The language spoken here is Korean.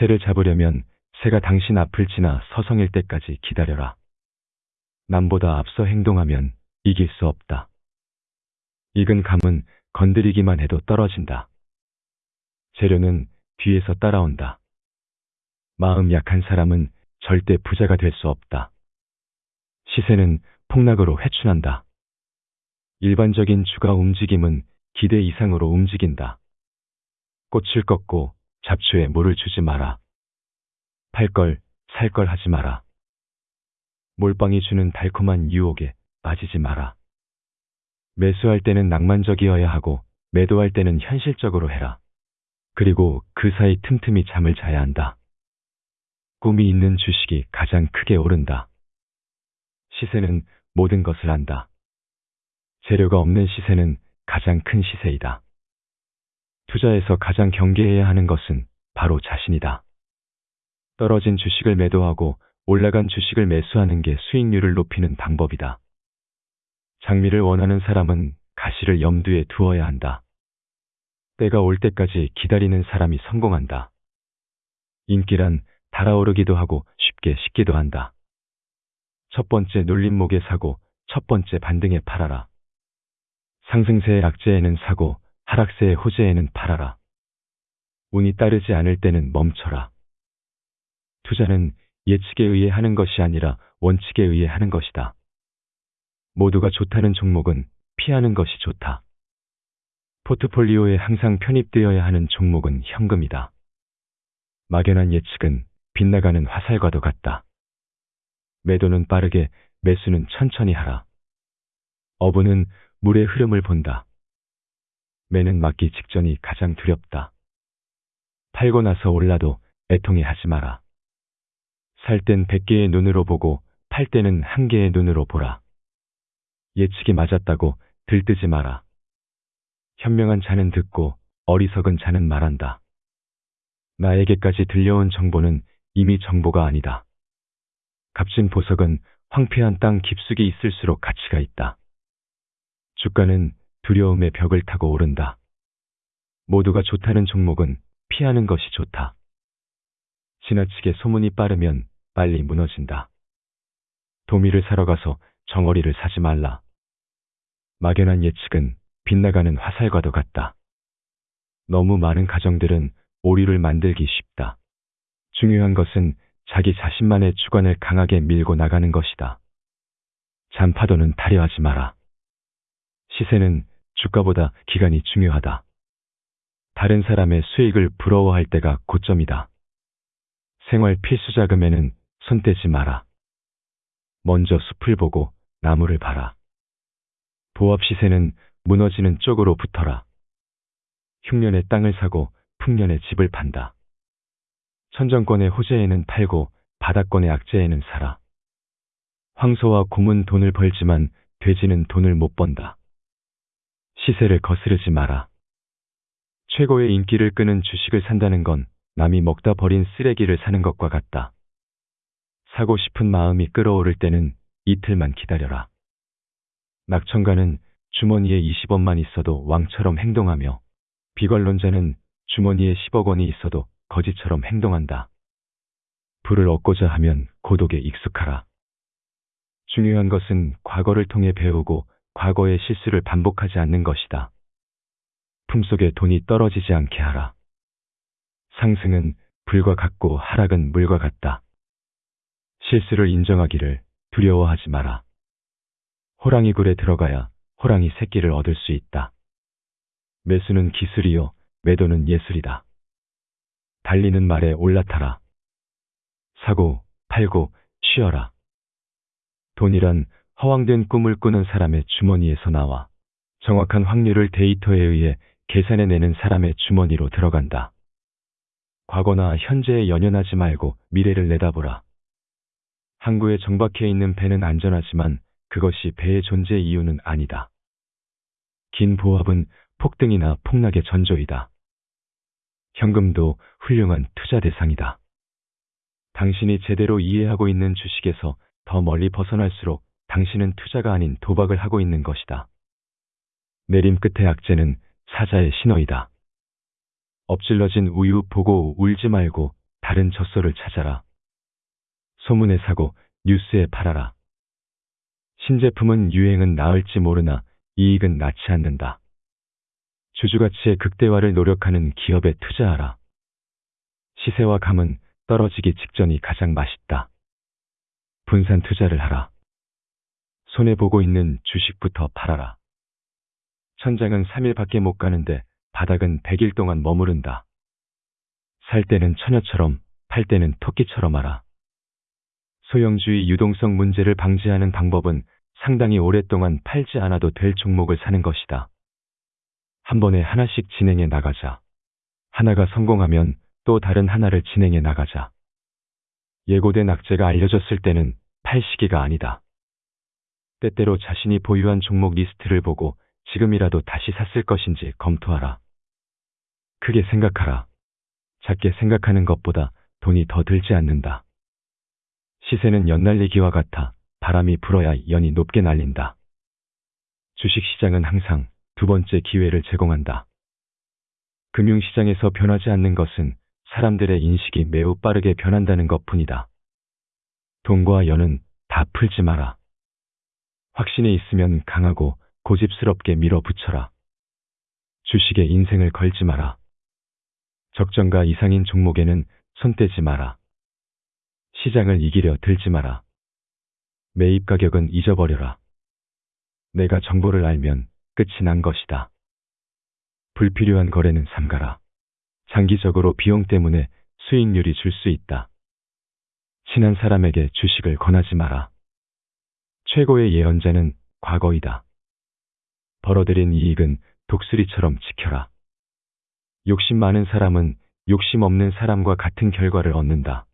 새를 잡으려면 새가 당신 앞을 지나 서성일 때까지 기다려라. 남보다 앞서 행동하면 이길 수 없다. 익은 감은 건드리기만 해도 떨어진다. 재료는 뒤에서 따라온다. 마음 약한 사람은 절대 부자가 될 수 없다. 시세는 폭락으로 회춘한다. 일반적인 주가 움직임은 기대 이상으로 움직인다. 꽃을 꺾고 잡초에 물을 주지 마라. 팔 걸, 살 걸 하지 마라. 몰빵이 주는 달콤한 유혹에 빠지지 마라. 매수할 때는 낭만적이어야 하고 매도할 때는 현실적으로 해라. 그리고 그 사이 틈틈이 잠을 자야 한다. 꿈이 있는 주식이 가장 크게 오른다. 시세는 모든 것을 안다. 재료가 없는 시세는 가장 큰 시세이다. 투자에서 가장 경계해야 하는 것은 바로 자신이다. 떨어진 주식을 매도하고 올라간 주식을 매수하는 게 수익률을 높이는 방법이다. 장미를 원하는 사람은 가시를 염두에 두어야 한다. 때가 올 때까지 기다리는 사람이 성공한다. 인기란 달아오르기도 하고 쉽게 식기도 한다. 첫 번째 눌림목에 사고 첫 번째 반등에 팔아라. 상승세의 악재에는 사고 하락세의 호재에는 팔아라. 운이 따르지 않을 때는 멈춰라. 투자는 예측에 의해 하는 것이 아니라 원칙에 의해 하는 것이다. 모두가 좋다는 종목은 피하는 것이 좋다. 포트폴리오에 항상 편입되어야 하는 종목은 현금이다. 막연한 예측은 빗나가는 화살과도 같다. 매도는 빠르게, 매수는 천천히 하라. 어부는 물의 흐름을 본다. 매는 맞기 직전이 가장 두렵다. 팔고 나서 올라도 애통해 하지 마라. 살 땐 100개의 눈으로 보고 팔 때는 한 개의 눈으로 보라. 예측이 맞았다고 들뜨지 마라. 현명한 자는 듣고 어리석은 자는 말한다. 나에게까지 들려온 정보는 이미 정보가 아니다. 값진 보석은 황폐한 땅 깊숙이 있을수록 가치가 있다. 주가는 두려움의 벽을 타고 오른다. 모두가 좋다는 종목은 피하는 것이 좋다. 지나치게 소문이 빠르면 빨리 무너진다. 도미를 사러 가서 정어리를 사지 말라. 막연한 예측은 빗나가는 화살과도 같다. 너무 많은 가정들은 오류를 만들기 쉽다. 중요한 것은 자기 자신만의 주관을 강하게 밀고 나가는 것이다. 잔파도는 타려하지 마라. 시세는 주가보다 기간이 중요하다. 다른 사람의 수익을 부러워할 때가 고점이다. 생활 필수 자금에는 손대지 마라. 먼저 숲을 보고 나무를 봐라. 보합 시세는 무너지는 쪽으로 붙어라. 흉년에 땅을 사고 풍년에 집을 판다. 천정권의 호재에는 팔고 바닥권의 악재에는 살아. 황소와 곰은 돈을 벌지만 돼지는 돈을 못 번다. 시세를 거스르지 마라. 최고의 인기를 끄는 주식을 산다는 건 남이 먹다 버린 쓰레기를 사는 것과 같다. 사고 싶은 마음이 끌어오를 때는 이틀만 기다려라. 낙천가는 주머니에 20원만 있어도 왕처럼 행동하며 비관론자는 주머니에 10억 원이 있어도 거지처럼 행동한다. 불을 얻고자 하면 고독에 익숙하라. 중요한 것은 과거를 통해 배우고 과거의 실수를 반복하지 않는 것이다. 품속에 돈이 떨어지지 않게 하라. 상승은 불과 같고 하락은 물과 같다. 실수를 인정하기를 두려워하지 마라. 호랑이 굴에 들어가야 호랑이 새끼를 얻을 수 있다. 매수는 기술이요, 매도는 예술이다. 달리는 말에 올라타라. 사고, 팔고, 쉬어라. 돈이란 허황된 꿈을 꾸는 사람의 주머니에서 나와 정확한 확률을 데이터에 의해 계산해내는 사람의 주머니로 들어간다. 과거나 현재에 연연하지 말고 미래를 내다보라. 항구에 정박해 있는 배는 안전하지만 그것이 배의 존재 이유는 아니다. 긴 보합은 폭등이나 폭락의 전조이다. 현금도 훌륭한 투자 대상이다. 당신이 제대로 이해하고 있는 주식에서 더 멀리 벗어날수록 당신은 투자가 아닌 도박을 하고 있는 것이다. 내림 끝의 악재는 사자의 신호이다. 엎질러진 우유 보고 울지 말고 다른 젖소를 찾아라. 소문에 사고 뉴스에 팔아라. 신제품은 유행은 나을지 모르나 이익은 낳지 않는다. 주주가치의 극대화를 노력하는 기업에 투자하라. 시세와 감은 떨어지기 직전이 가장 맛있다. 분산 투자를 하라. 손해보고 있는 주식부터 팔아라. 천장은 3일밖에 못 가는데 바닥은 100일 동안 머무른다. 살 때는 처녀처럼, 팔 때는 토끼처럼 하라. 소형주의 유동성 문제를 방지하는 방법은 상당히 오랫동안 팔지 않아도 될 종목을 사는 것이다. 한 번에 하나씩 진행해 나가자. 하나가 성공하면 또 다른 하나를 진행해 나가자. 예고된 악재가 알려졌을 때는 팔 시기가 아니다. 때때로 자신이 보유한 종목 리스트를 보고 지금이라도 다시 샀을 것인지 검토하라. 크게 생각하라. 작게 생각하는 것보다 돈이 더 들지 않는다. 시세는 연날리기와 같아 바람이 불어야 연이 높게 날린다. 주식시장은 항상 두 번째 기회를 제공한다. 금융시장에서 변하지 않는 것은 사람들의 인식이 매우 빠르게 변한다는 것 뿐이다. 돈과 연은 다 풀지 마라. 확신이 있으면 강하고 고집스럽게 밀어붙여라. 주식에 인생을 걸지 마라. 적정가 이상인 종목에는 손대지 마라. 시장을 이기려 들지 마라. 매입 가격은 잊어버려라. 내가 정보를 알면 끝이 난 것이다. 불필요한 거래는 삼가라. 장기적으로 비용 때문에 수익률이 줄 수 있다. 친한 사람에게 주식을 권하지 마라. 최고의 예언자는 과거이다. 벌어들인 이익은 독수리처럼 지켜라. 욕심 많은 사람은 욕심 없는 사람과 같은 결과를 얻는다.